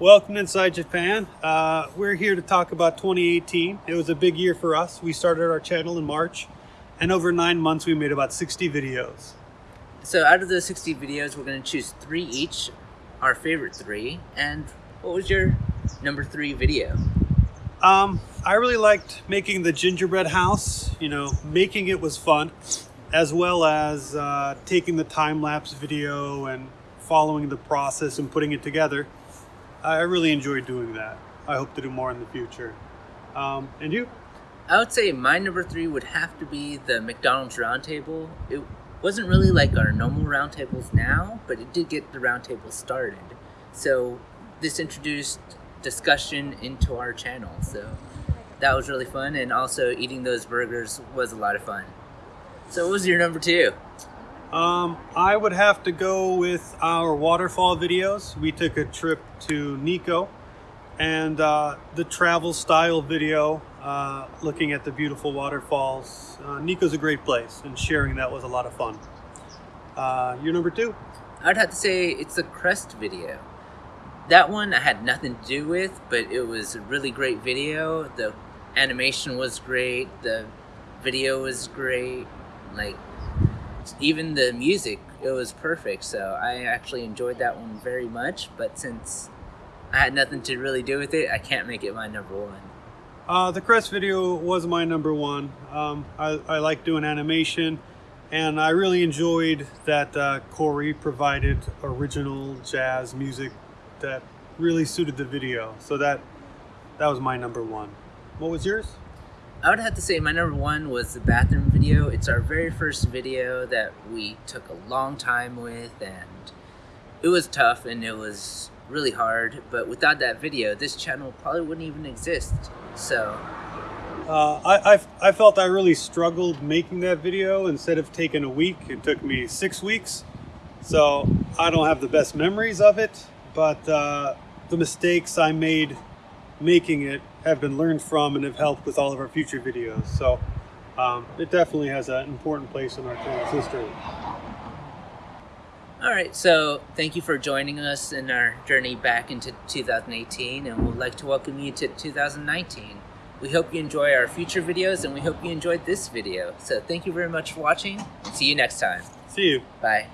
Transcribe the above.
Welcome Inside Japan. Uh, we're here to talk about 2018. It was a big year for us. We started our channel in March, and over nine months, we made about 60 videos. So out of those 60 videos, we're going to choose three each, our favorite three. And what was your number three video? Um, I really liked making the gingerbread house. You know, making it was fun, as well as uh, taking the time-lapse video and following the process and putting it together. I really enjoyed doing that. I hope to do more in the future. Um, and you? I would say my number three would have to be the McDonald's roundtable. It wasn't really like our normal roundtables now, but it did get the roundtable started. So this introduced discussion into our channel. So that was really fun. And also eating those burgers was a lot of fun. So what was your number two? Um, I would have to go with our waterfall videos. We took a trip to Nikko and uh, the travel style video uh, looking at the beautiful waterfalls. Uh, Nikko's a great place and sharing that was a lot of fun. Uh, your number two? I'd have to say it's the crest video. That one I had nothing to do with, but it was a really great video. The animation was great. The video was great. Like even the music, it was perfect. So I actually enjoyed that one very much. But since I had nothing to really do with it, I can't make it my number one. Uh, the Crest video was my number one. Um, I, I like doing animation and I really enjoyed that uh, Corey provided original jazz music that really suited the video. So that that was my number one. What was yours? I would have to say my number one was the bathroom video. It's our very first video that we took a long time with and it was tough and it was really hard. But without that video, this channel probably wouldn't even exist. So uh, I, I, I felt I really struggled making that video. Instead of taking a week, it took me six weeks. So I don't have the best memories of it, but uh, the mistakes I made making it have been learned from and have helped with all of our future videos. So um, it definitely has an important place in our channel's history. All right, so thank you for joining us in our journey back into 2018, and we'd like to welcome you to 2019. We hope you enjoy our future videos, and we hope you enjoyed this video. So thank you very much for watching. See you next time. See you. Bye.